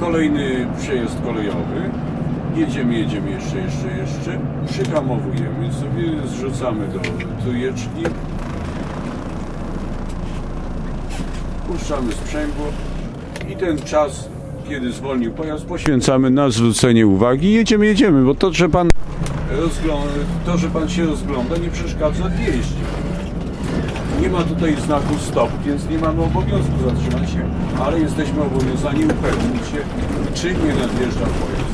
kolejny przejazd kolejowy. Jedziemy, jedziemy jeszcze, jeszcze, jeszcze. Przyhamowujemy sobie, zrzucamy do tujeczki. Puszczamy sprzęgło i ten czas, kiedy zwolnił pojazd, poświęcamy na zwrócenie uwagi. Jedziemy, jedziemy, bo to, że pan to, że pan się rozgląda, nie przeszkadza w jeździe. Ma tutaj znaku stop, więc nie mamy obowiązku zatrzymać się, ale jesteśmy obowiązani upewnić się, czy nie nadjeżdża pojazd.